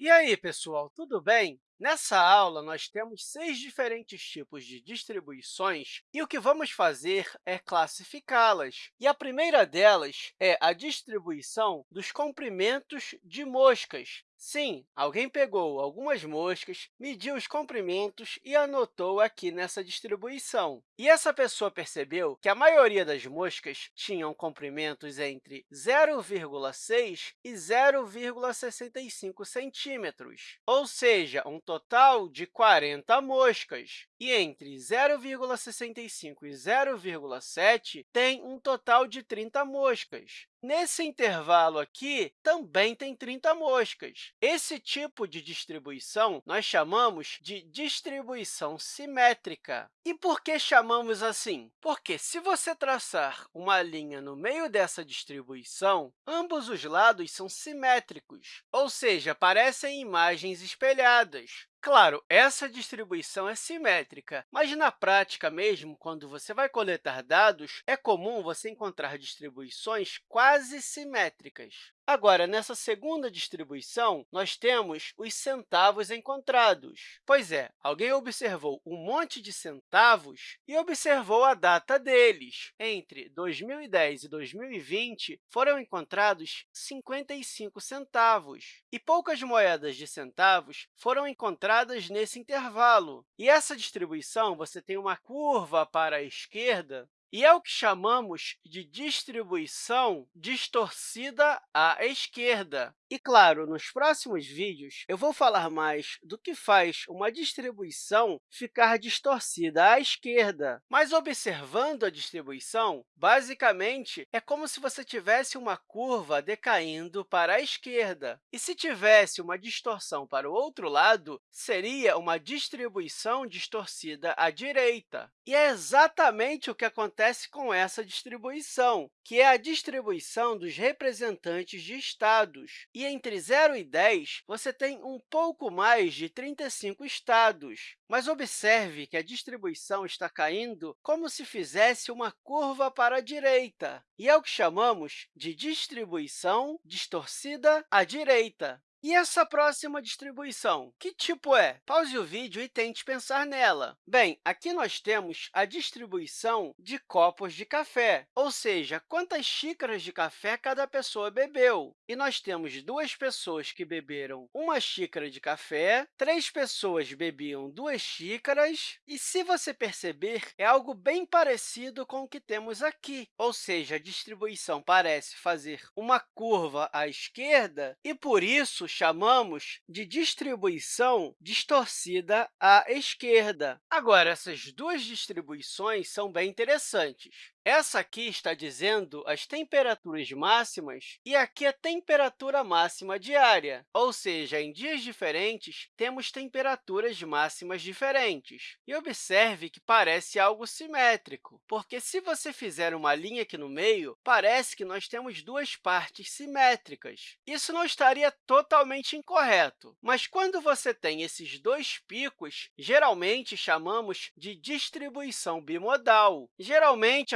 E aí, pessoal, tudo bem? Nessa aula, nós temos seis diferentes tipos de distribuições e o que vamos fazer é classificá-las. E a primeira delas é a distribuição dos comprimentos de moscas. Sim, alguém pegou algumas moscas, mediu os comprimentos e anotou aqui nessa distribuição. E essa pessoa percebeu que a maioria das moscas tinham comprimentos entre 0,6 e 0,65 centímetros, ou seja, um total de 40 moscas. E entre 0,65 e 0,7 tem um total de 30 moscas. Nesse intervalo aqui, também tem 30 moscas. Esse tipo de distribuição nós chamamos de distribuição simétrica. E por que chamamos assim? Porque, se você traçar uma linha no meio dessa distribuição, ambos os lados são simétricos, ou seja, parecem imagens espelhadas. Claro, essa distribuição é simétrica, mas na prática mesmo, quando você vai coletar dados, é comum você encontrar distribuições quase simétricas. Agora, nessa segunda distribuição, nós temos os centavos encontrados. Pois é, alguém observou um monte de centavos e observou a data deles. Entre 2010 e 2020, foram encontrados 55 centavos, e poucas moedas de centavos foram encontradas nesse intervalo. E essa distribuição, você tem uma curva para a esquerda e é o que chamamos de distribuição distorcida à esquerda. E, claro, nos próximos vídeos, eu vou falar mais do que faz uma distribuição ficar distorcida à esquerda. Mas, observando a distribuição, basicamente, é como se você tivesse uma curva decaindo para a esquerda. E, se tivesse uma distorção para o outro lado, seria uma distribuição distorcida à direita. E é exatamente o que acontece com essa distribuição, que é a distribuição dos representantes de estados. E entre 0 e 10, você tem um pouco mais de 35 estados. Mas observe que a distribuição está caindo como se fizesse uma curva para a direita, e é o que chamamos de distribuição distorcida à direita. E essa próxima distribuição, que tipo é? Pause o vídeo e tente pensar nela. Bem, aqui nós temos a distribuição de copos de café, ou seja, quantas xícaras de café cada pessoa bebeu. E nós temos duas pessoas que beberam uma xícara de café, três pessoas bebiam duas xícaras, e, se você perceber, é algo bem parecido com o que temos aqui, ou seja, a distribuição parece fazer uma curva à esquerda, e, por isso, chamamos de distribuição distorcida à esquerda. Agora, essas duas distribuições são bem interessantes. Essa aqui está dizendo as temperaturas máximas e aqui a temperatura máxima diária, ou seja, em dias diferentes, temos temperaturas máximas diferentes. E observe que parece algo simétrico, porque se você fizer uma linha aqui no meio, parece que nós temos duas partes simétricas. Isso não estaria totalmente incorreto, mas quando você tem esses dois picos, geralmente chamamos de distribuição bimodal. Geralmente,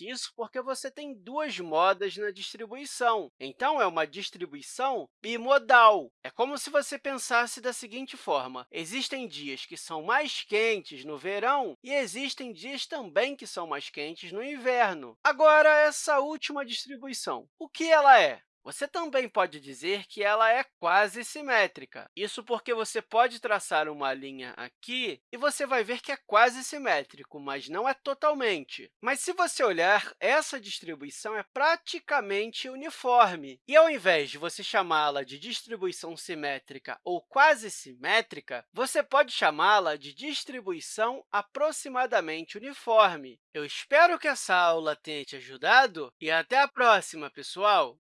isso porque você tem duas modas na distribuição. Então, é uma distribuição bimodal. É como se você pensasse da seguinte forma. Existem dias que são mais quentes no verão e existem dias também que são mais quentes no inverno. Agora, essa última distribuição, o que ela é? Você também pode dizer que ela é quase simétrica. Isso porque você pode traçar uma linha aqui e você vai ver que é quase simétrico, mas não é totalmente. Mas, se você olhar, essa distribuição é praticamente uniforme. E, ao invés de você chamá-la de distribuição simétrica ou quase simétrica, você pode chamá-la de distribuição aproximadamente uniforme. Eu espero que essa aula tenha te ajudado e até a próxima, pessoal!